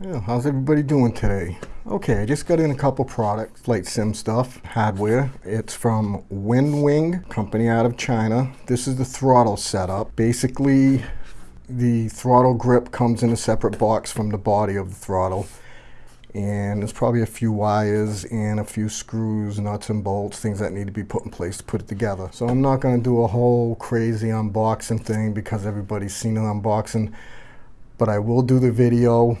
Yeah, how's everybody doing today? Okay, I just got in a couple products, flight sim stuff, hardware. It's from WinWing, company out of China. This is the throttle setup. Basically, the throttle grip comes in a separate box from the body of the throttle. And there's probably a few wires and a few screws, nuts and bolts, things that need to be put in place to put it together. So I'm not gonna do a whole crazy unboxing thing because everybody's seen an unboxing, but I will do the video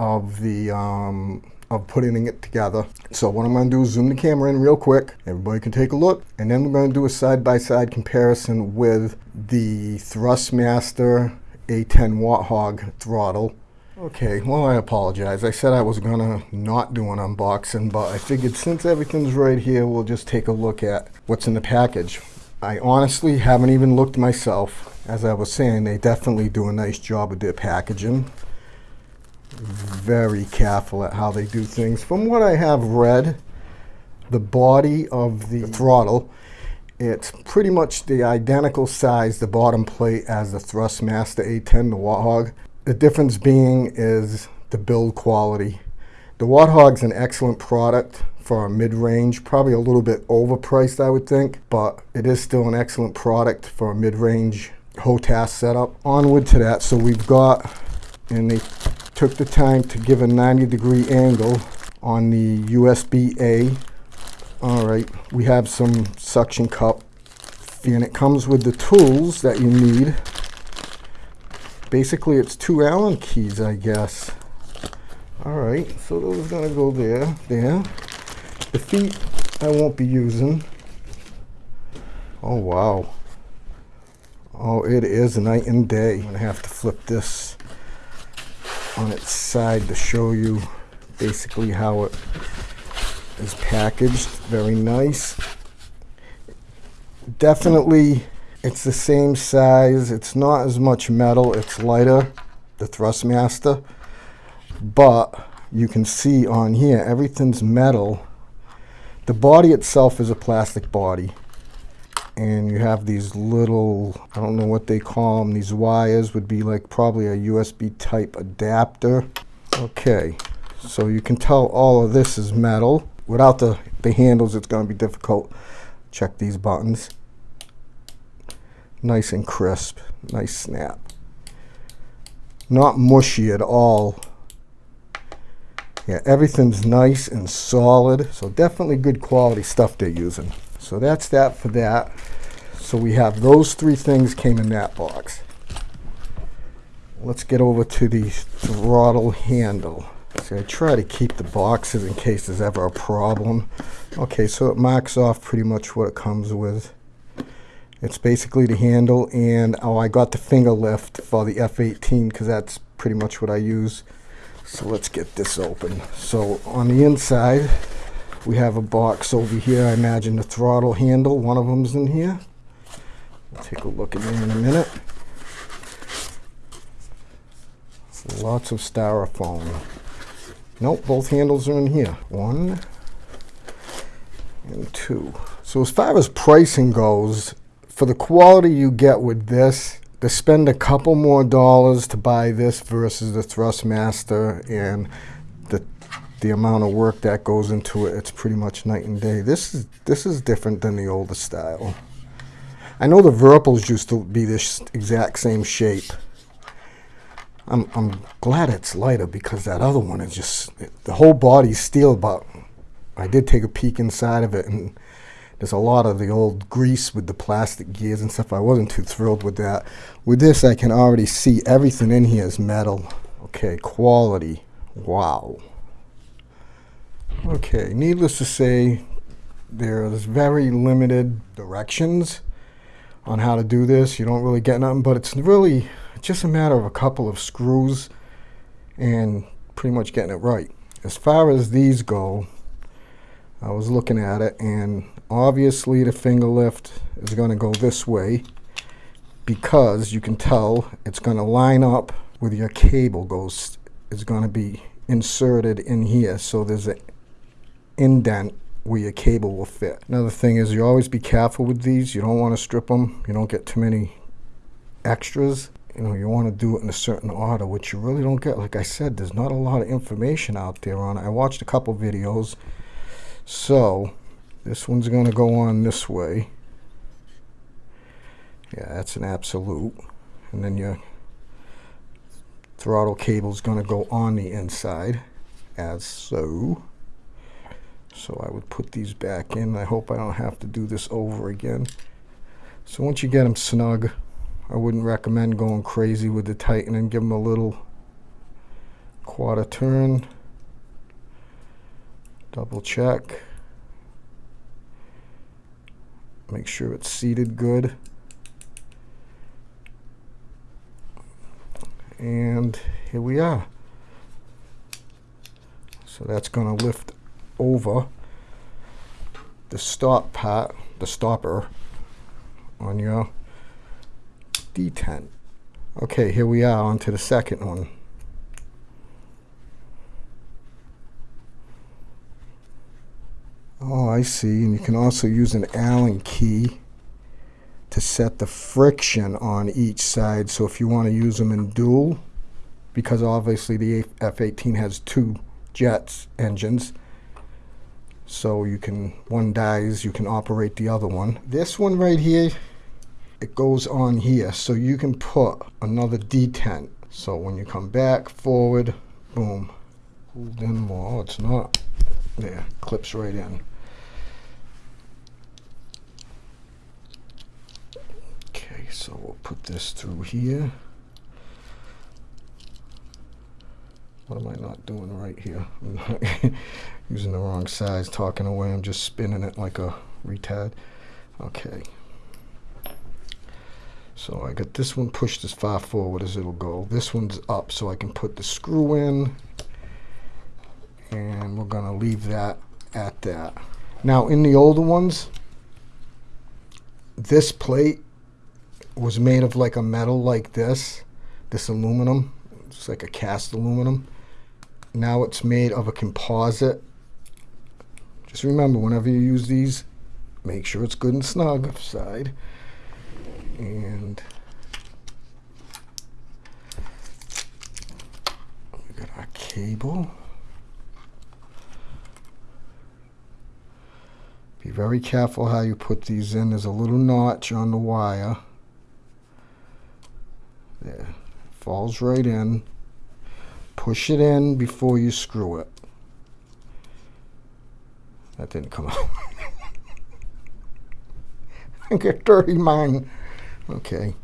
of the um, of putting it together. So what I'm going to do is zoom the camera in real quick. Everybody can take a look. And then we're going to do a side-by-side -side comparison with the Thrustmaster A10 Warthog throttle. Okay, well I apologize. I said I was going to not do an unboxing, but I figured since everything's right here, we'll just take a look at what's in the package. I honestly haven't even looked myself. As I was saying, they definitely do a nice job with their packaging very careful at how they do things. From what I have read, the body of the throttle, it's pretty much the identical size, the bottom plate, as the Thrustmaster A10, the Warthog. The difference being is the build quality. The Warthog's an excellent product for a mid-range, probably a little bit overpriced, I would think, but it is still an excellent product for a mid-range HOTAS setup. Onward to that, so we've got, and they took the time to give a 90 degree angle on the USB-A. All right, we have some suction cup and it comes with the tools that you need. Basically, it's two Allen keys, I guess. All right, so those are gonna go there, there. The feet I won't be using. Oh, wow. Oh, it is night and day. I'm gonna have to flip this on its side to show you basically how it is packaged. Very nice. Definitely it's the same size. It's not as much metal. It's lighter, the Thrustmaster. But you can see on here, everything's metal. The body itself is a plastic body and you have these little, I don't know what they call them, these wires would be like probably a USB type adapter. Okay, so you can tell all of this is metal. Without the, the handles, it's going to be difficult. Check these buttons. Nice and crisp, nice snap. Not mushy at all. Yeah, everything's nice and solid, so definitely good quality stuff they're using. So that's that for that. So we have those three things came in that box. Let's get over to the throttle handle. See, I try to keep the boxes in case there's ever a problem. Okay, so it marks off pretty much what it comes with. It's basically the handle, and oh, I got the finger lift for the F-18 because that's pretty much what I use. So let's get this open. So on the inside, we have a box over here. I imagine the throttle handle, one of them's in here. We'll take a look at it in a minute. Lots of styrofoam. Nope, both handles are in here. One and two. So as far as pricing goes, for the quality you get with this, to spend a couple more dollars to buy this versus the Thrustmaster and the amount of work that goes into it, it's pretty much night and day. This is this is different than the older style. I know the Virpils used to be this exact same shape. I'm, I'm glad it's lighter because that other one is just, the whole body's steel, but I did take a peek inside of it and there's a lot of the old grease with the plastic gears and stuff. I wasn't too thrilled with that. With this, I can already see everything in here is metal. Okay, quality. Wow. Okay, needless to say, there's very limited directions on how to do this. You don't really get nothing, but it's really just a matter of a couple of screws and pretty much getting it right. As far as these go, I was looking at it and obviously the finger lift is going to go this way because you can tell it's going to line up with your cable goes is going to be inserted in here so there's a indent where your cable will fit. Another thing is you always be careful with these. You don't want to strip them. You don't get too many extras. you know, you want to do it in a certain order, which you really don't get. Like I said, there's not a lot of information out there on it. I watched a couple videos. So, this one's going to go on this way. Yeah, that's an absolute. And then your throttle cable is going to go on the inside, as so. So I would put these back in. I hope I don't have to do this over again. So once you get them snug, I wouldn't recommend going crazy with the tightening. Give them a little quarter turn. Double check. Make sure it's seated good. And here we are. So that's going to lift over the stop part, the stopper on your detent. Okay, here we are on to the second one. Oh, I see. And you can also use an Allen key to set the friction on each side. So if you want to use them in dual, because obviously the F-18 has two jets engines, so you can, one dies, you can operate the other one. This one right here, it goes on here, so you can put another detent. So when you come back, forward, boom, hold in more. Oh, it's not. There, clips right in. Okay, so we'll put this through here. What am I not doing right here? I'm not using the wrong size, talking away. I'm just spinning it like a retard. Okay. So I got this one pushed as far forward as it'll go. This one's up so I can put the screw in. And we're going to leave that at that. Now in the older ones, this plate was made of like a metal like this, this aluminum. It's like a cast aluminum. Now it's made of a composite. Just remember, whenever you use these, make sure it's good and snug side. And we got our cable. Be very careful how you put these in. There's a little notch on the wire. There. Falls right in. Push it in before you screw it. That didn't come out. I get dirty mine. Okay.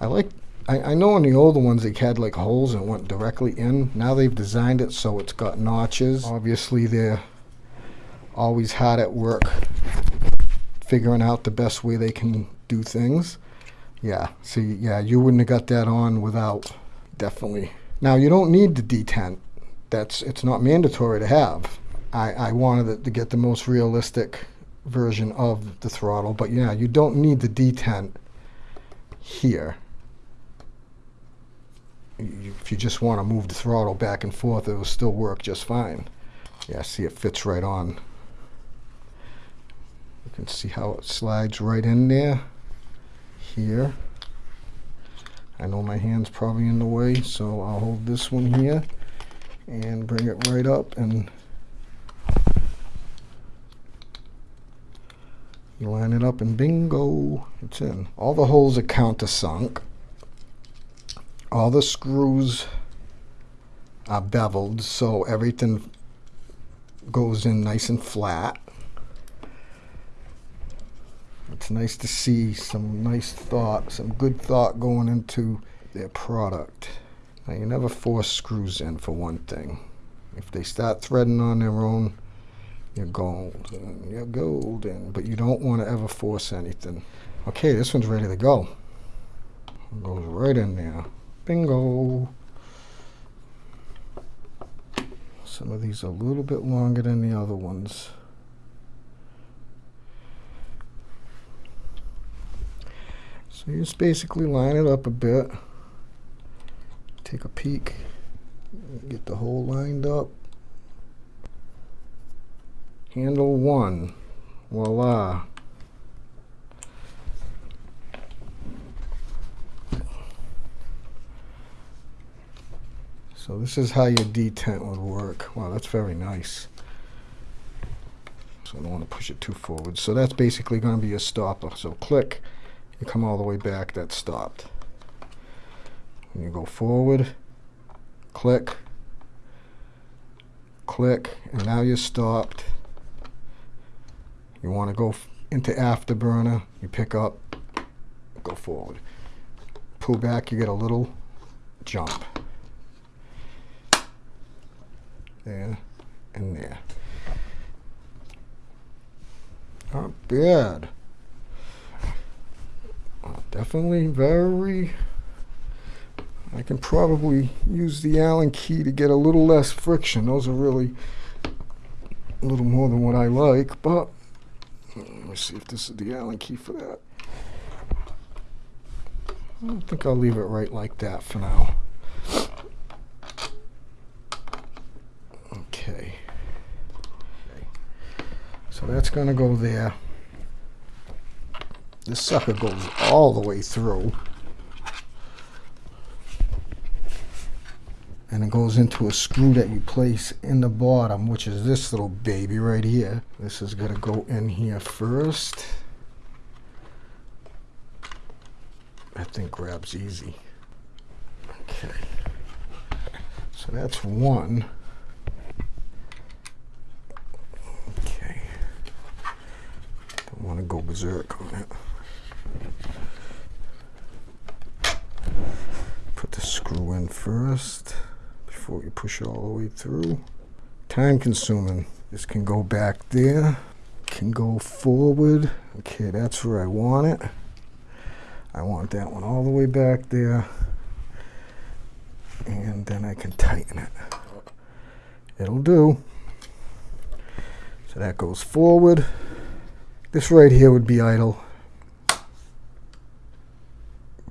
I like, I, I know in the older ones they had like holes and went directly in. Now they've designed it so it's got notches. Obviously they're always hard at work figuring out the best way they can do things. Yeah, see, yeah, you wouldn't have got that on without, definitely. Now you don't need the detent. That's it's not mandatory to have. I, I wanted to get the most realistic version of the throttle, but yeah, you don't need the detent here. If you just want to move the throttle back and forth, it will still work just fine. Yeah, see it fits right on. You can see how it slides right in there, here. I know my hand's probably in the way, so I'll hold this one here and bring it right up and you line it up and bingo, it's in. All the holes are countersunk. All the screws are beveled, so everything goes in nice and flat. It's nice to see some nice thought, some good thought going into their product. Now you never force screws in for one thing. If they start threading on their own, you're golden, you're golden, but you don't want to ever force anything. Okay, this one's ready to go. It goes right in there. Bingo. Some of these are a little bit longer than the other ones. So you just basically line it up a bit, take a peek, get the hole lined up. Handle one, voila. So this is how your detent would work. Wow, that's very nice. So I don't want to push it too forward. So that's basically going to be a stopper. So click you come all the way back, that's stopped. When you go forward, click, click, and now you're stopped. You want to go into afterburner, you pick up, go forward. Pull back, you get a little jump. There and there. Not bad. Definitely very I can probably use the Allen key to get a little less friction. Those are really a little more than what I like, but let me see if this is the Allen key for that. I think I'll leave it right like that for now. Okay. So that's going to go there. This sucker goes all the way through. and it goes into a screw that you place in the bottom which is this little baby right here. This is going to go in here first. That thing grabs easy. Okay. So that's one. Okay. Don't want to go berserk on it put the screw in first before you push it all the way through. Time consuming. This can go back there, can go forward. Okay, that's where I want it. I want that one all the way back there. And then I can tighten it. It'll do. So that goes forward. This right here would be idle.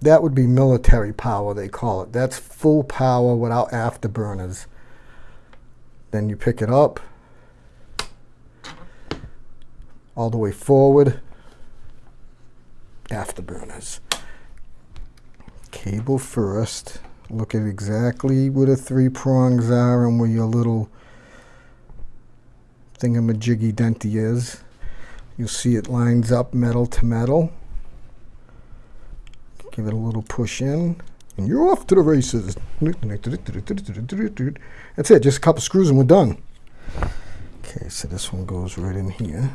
That would be military power, they call it. That's full power without afterburners. Then you pick it up all the way forward, afterburners. Cable first. Look at exactly where the three prongs are and where your little thingamajiggy denty is. You'll see it lines up metal to metal. Give it a little push in, and you're off to the races. That's it, just a couple screws and we're done. Okay, so this one goes right in here.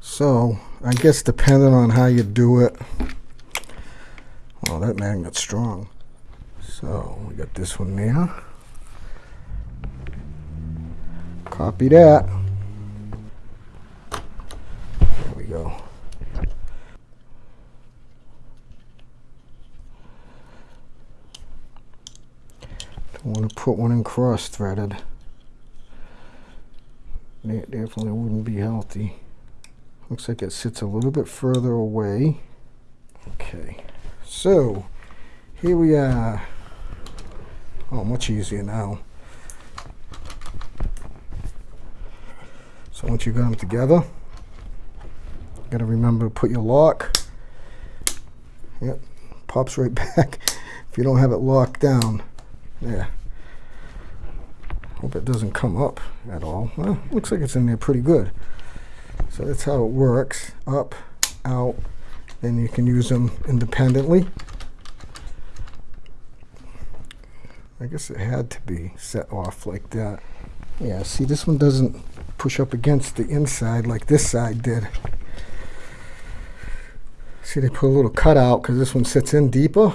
So, I guess depending on how you do it, well, that magnet's strong. So, we got this one there. Copy that. There we go. I want to put one in cross threaded. It definitely wouldn't be healthy. Looks like it sits a little bit further away. Okay, so here we are. Oh, much easier now. So once you've got them together, you gotta remember to put your lock. Yep, pops right back if you don't have it locked down. Yeah. Hope it doesn't come up at all. Well, looks like it's in there pretty good. So that's how it works. Up, out, and you can use them independently. I guess it had to be set off like that. Yeah, see this one doesn't push up against the inside like this side did. See they put a little cutout because this one sits in deeper.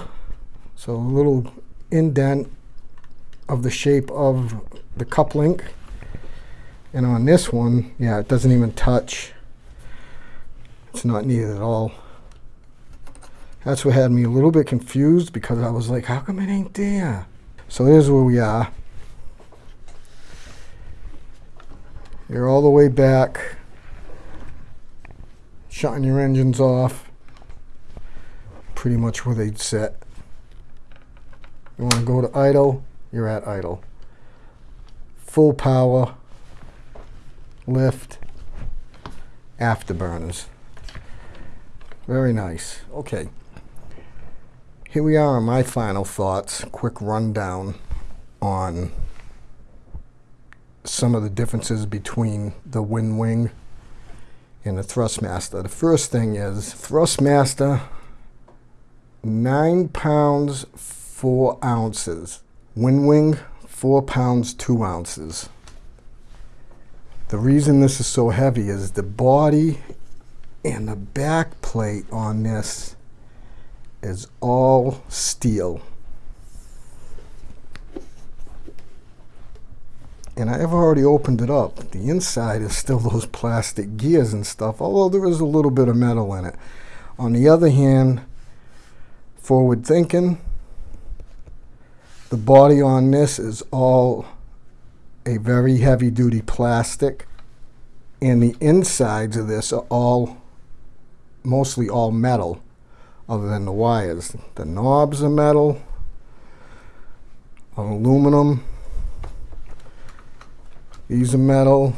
So a little indent of the shape of the cup link. And on this one, yeah, it doesn't even touch. It's not needed at all. That's what had me a little bit confused because I was like, how come it ain't there? So here's where we are. You're all the way back, shutting your engines off, pretty much where they'd set. You want to go to idle, you're at idle. Full power, lift, afterburners. Very nice. Okay. Here we are on my final thoughts. Quick rundown. on some of the differences between the Winwing and the Thrustmaster. The first thing is Thrustmaster, 9 pounds 4 ounces. Winwing, 4 pounds 2 ounces. The reason this is so heavy is the body and the back plate on this is all steel. and I've already opened it up. The inside is still those plastic gears and stuff, although there is a little bit of metal in it. On the other hand, forward thinking, the body on this is all a very heavy duty plastic and the insides of this are all mostly all metal other than the wires. The knobs are metal, aluminum, these are metal.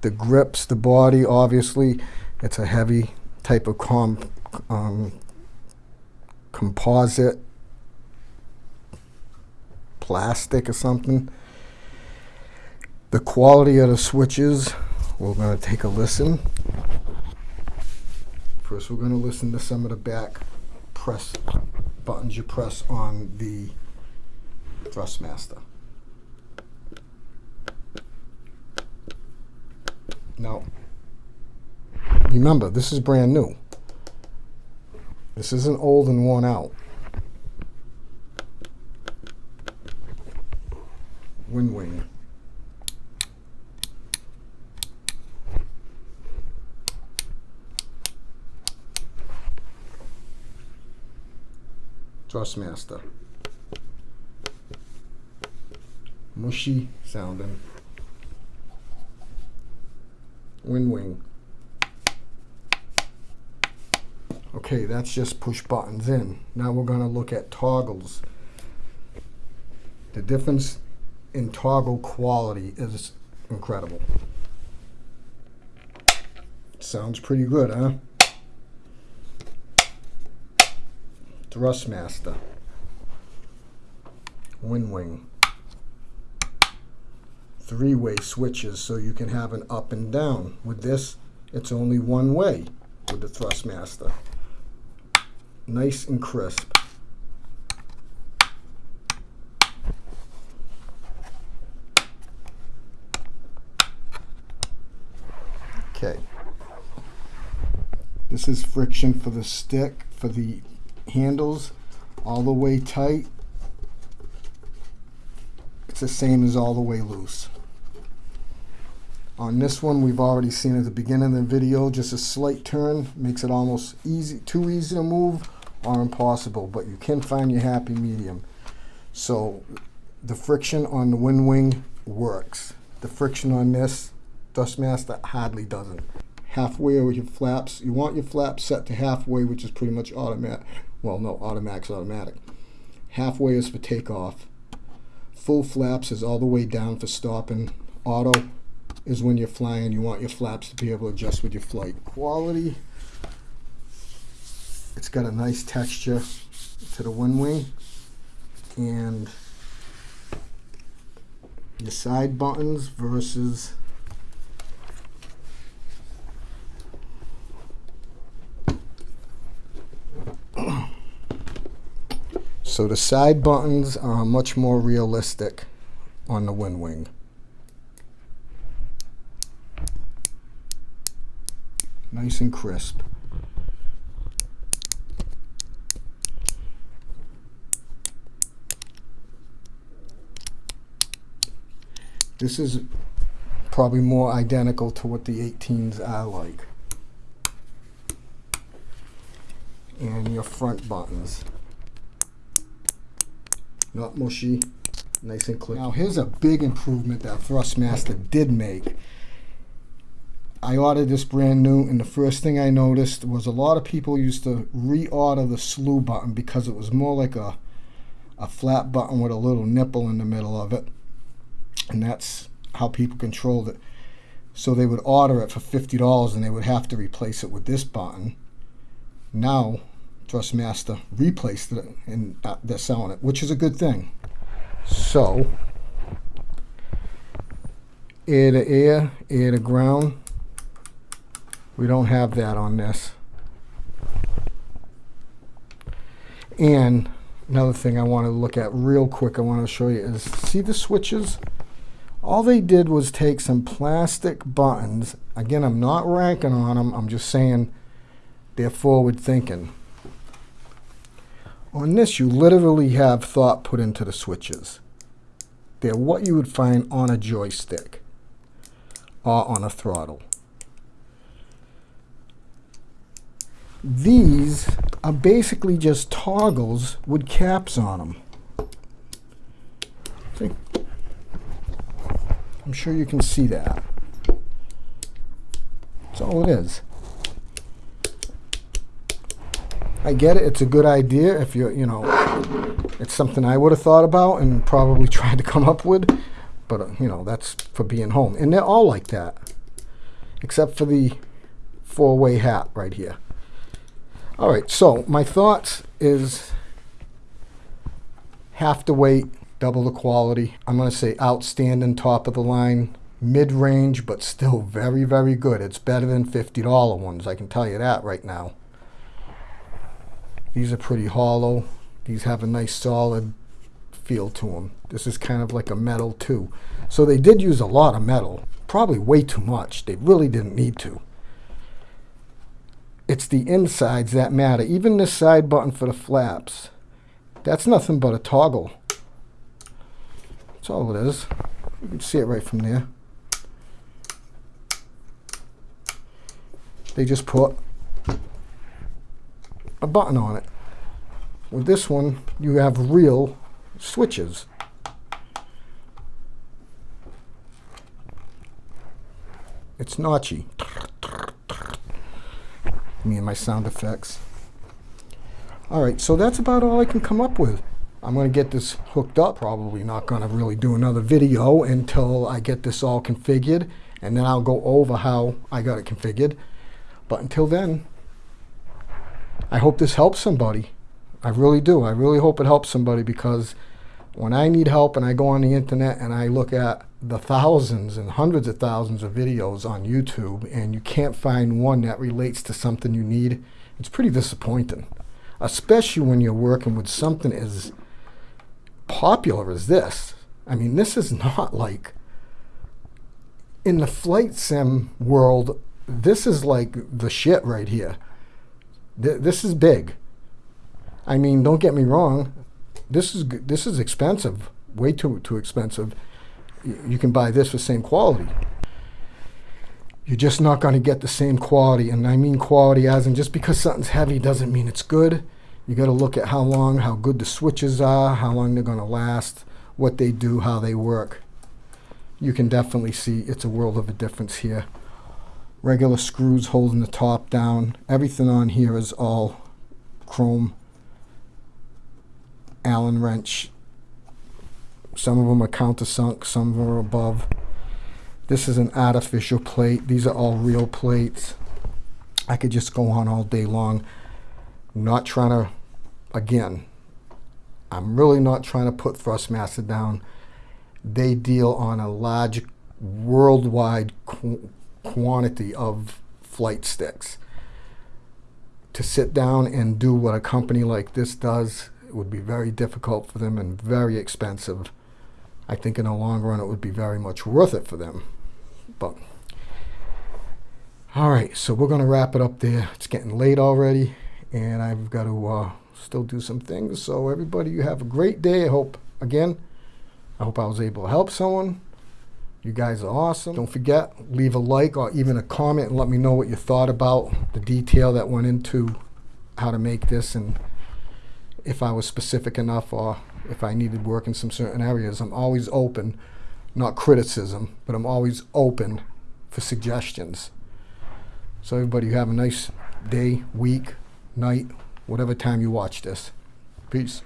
The grips, the body, obviously, it's a heavy type of um, composite plastic or something. The quality of the switches, we're going to take a listen. First, we're going to listen to some of the back press buttons you press on the Thrustmaster. Now, remember, this is brand new. This isn't old and worn out. Winwing. Thrustmaster. Mushy sounding. Winwing. Okay, that's just push buttons in. Now we're going to look at toggles. The difference in toggle quality is incredible. Sounds pretty good, huh? Thrustmaster. Winwing three-way switches so you can have an up and down. With this, it's only one way with the Thrustmaster. Nice and crisp. Okay. This is friction for the stick, for the handles, all the way tight. It's the same as all the way loose. On this one, we've already seen at the beginning of the video, just a slight turn makes it almost easy, too easy to move or impossible, but you can find your happy medium. So the friction on the Winwing works. The friction on this Thrustmaster hardly doesn't. Halfway with your flaps, you want your flaps set to halfway, which is pretty much automatic. Well, no, automatic's automatic. Halfway is for takeoff. Full flaps is all the way down for stopping. Auto is when you're flying. You want your flaps to be able to adjust with your flight. Quality, it's got a nice texture to the wing, And your side buttons versus So the side buttons are much more realistic on the Winwing. nice and crisp. This is probably more identical to what the 18s are like. And your front buttons. Not mushy, nice and clear. Now here's a big improvement that Thrustmaster did make I ordered this brand new, and the first thing I noticed was a lot of people used to reorder the slew button because it was more like a a flat button with a little nipple in the middle of it, and that's how people controlled it. So they would order it for fifty dollars, and they would have to replace it with this button. Now, Thrustmaster replaced it, and they're selling it, which is a good thing. So, air to air, air to ground. We don't have that on this. And another thing I want to look at real quick, I want to show you is see the switches? All they did was take some plastic buttons. Again, I'm not ranking on them. I'm just saying they're forward thinking. On this, you literally have thought put into the switches. They're what you would find on a joystick or on a throttle. These are basically just toggles with caps on them. See? I'm sure you can see that. That's all it is. I get it. It's a good idea if you you know, it's something I would have thought about and probably tried to come up with. But, uh, you know, that's for being home. And they're all like that, except for the four-way hat right here. All right, so my thoughts is have to wait, double the quality. I'm going to say outstanding, top of the line, mid-range, but still very, very good. It's better than $50 ones, I can tell you that right now. These are pretty hollow. These have a nice solid feel to them. This is kind of like a metal too. So they did use a lot of metal, probably way too much. They really didn't need to it's the insides that matter. Even this side button for the flaps, that's nothing but a toggle. That's all it is. You can see it right from there. They just put a button on it. With this one, you have real switches. It's notchy me and my sound effects. All right, so that's about all I can come up with. I'm going to get this hooked up. Probably not going to really do another video until I get this all configured, and then I'll go over how I got it configured. But until then, I hope this helps somebody. I really do. I really hope it helps somebody because when I need help and I go on the internet and I look at the thousands and hundreds of thousands of videos on YouTube and you can't find one that relates to something you need, it's pretty disappointing. Especially when you're working with something as popular as this. I mean, this is not like in the flight sim world, this is like the shit right here. This is big. I mean, don't get me wrong. This is this is expensive, way too too expensive you can buy this for same quality. You're just not going to get the same quality. And I mean quality as in just because something's heavy doesn't mean it's good. You got to look at how long, how good the switches are, how long they're going to last, what they do, how they work. You can definitely see it's a world of a difference here. Regular screws holding the top down. Everything on here is all chrome Allen wrench some of them are countersunk, some of them are above. This is an artificial plate. These are all real plates. I could just go on all day long. not trying to, again, I'm really not trying to put Thrustmaster down. They deal on a large worldwide quantity of flight sticks. To sit down and do what a company like this does, would be very difficult for them and very expensive. I think in the long run it would be very much worth it for them. But all right, so we're going to wrap it up there. It's getting late already, and I've got to uh, still do some things. So everybody, you have a great day. I hope, again, I hope I was able to help someone. You guys are awesome. Don't forget, leave a like or even a comment and let me know what you thought about the detail that went into how to make this and if I was specific enough or if I needed work in some certain areas. I'm always open, not criticism, but I'm always open for suggestions. So everybody you have a nice day, week, night, whatever time you watch this. Peace.